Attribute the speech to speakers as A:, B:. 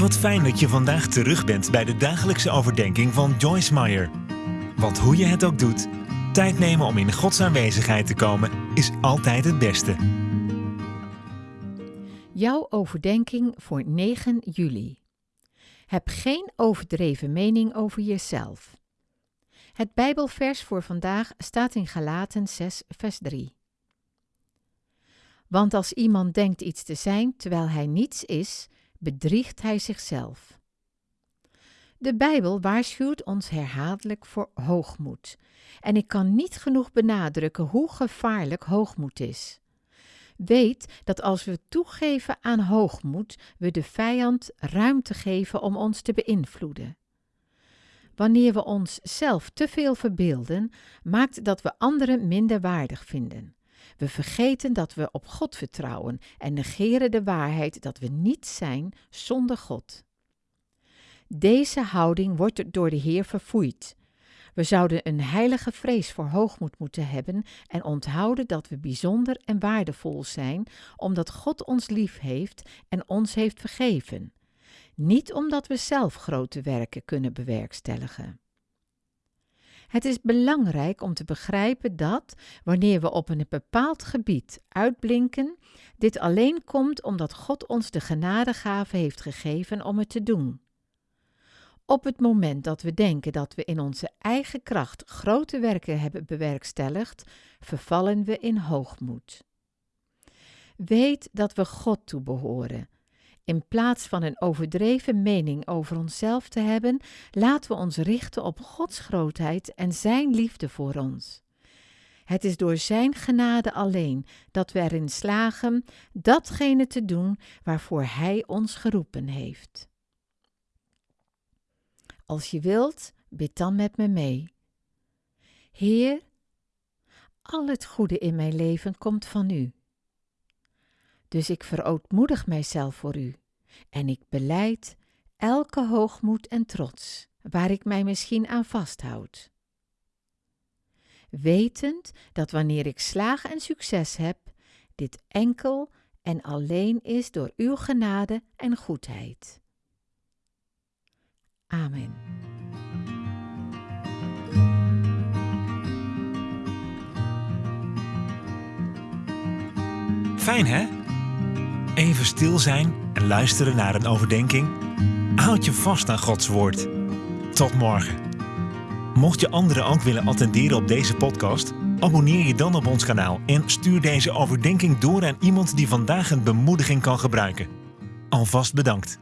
A: Wat fijn dat je vandaag terug bent bij de dagelijkse overdenking van Joyce Meyer. Want hoe je het ook doet, tijd nemen om in Gods aanwezigheid te komen is altijd het beste.
B: Jouw overdenking voor 9 juli. Heb geen overdreven mening over jezelf. Het Bijbelvers voor vandaag staat in Galaten 6, vers 3. Want als iemand denkt iets te zijn terwijl hij niets is, bedriegt hij zichzelf. De Bijbel waarschuwt ons herhaaldelijk voor hoogmoed. En ik kan niet genoeg benadrukken hoe gevaarlijk hoogmoed is. Weet dat als we toegeven aan hoogmoed, we de vijand ruimte geven om ons te beïnvloeden. Wanneer we onszelf te veel verbeelden, maakt dat we anderen minder waardig vinden. We vergeten dat we op God vertrouwen en negeren de waarheid dat we niet zijn zonder God. Deze houding wordt door de Heer verfoeid. We zouden een heilige vrees voor hoogmoed moeten hebben en onthouden dat we bijzonder en waardevol zijn, omdat God ons lief heeft en ons heeft vergeven. Niet omdat we zelf grote werken kunnen bewerkstelligen. Het is belangrijk om te begrijpen dat, wanneer we op een bepaald gebied uitblinken, dit alleen komt omdat God ons de genadegave heeft gegeven om het te doen. Op het moment dat we denken dat we in onze eigen kracht grote werken hebben bewerkstelligd, vervallen we in hoogmoed. Weet dat we God toebehoren in plaats van een overdreven mening over onszelf te hebben, laten we ons richten op Gods grootheid en Zijn liefde voor ons. Het is door Zijn genade alleen dat we erin slagen datgene te doen waarvoor Hij ons geroepen heeft. Als je wilt, bid dan met me mee. Heer, al het goede in mijn leven komt van U. Dus ik verootmoedig mijzelf voor u en ik beleid elke hoogmoed en trots waar ik mij misschien aan vasthoud. Wetend dat wanneer ik slaag en succes heb, dit enkel en alleen is door uw genade en goedheid. Amen.
A: Fijn hè? Even stil zijn en luisteren naar een overdenking? Houd je vast aan Gods woord. Tot morgen. Mocht je anderen ook willen attenderen op deze podcast, abonneer je dan op ons kanaal en stuur deze overdenking door aan iemand die vandaag een bemoediging kan gebruiken. Alvast bedankt.